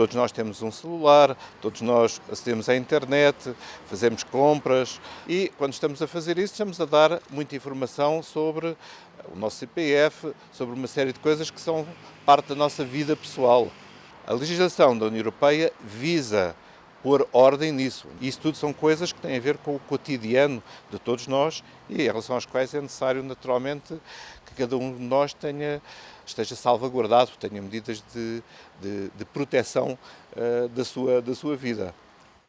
Todos nós temos um celular, todos nós acedemos à internet, fazemos compras e quando estamos a fazer isso estamos a dar muita informação sobre o nosso CPF, sobre uma série de coisas que são parte da nossa vida pessoal. A legislação da União Europeia visa pôr ordem nisso. Isso tudo são coisas que têm a ver com o cotidiano de todos nós e em relação às quais é necessário, naturalmente, que cada um de nós tenha, esteja salvaguardado, tenha medidas de, de, de proteção uh, da, sua, da sua vida.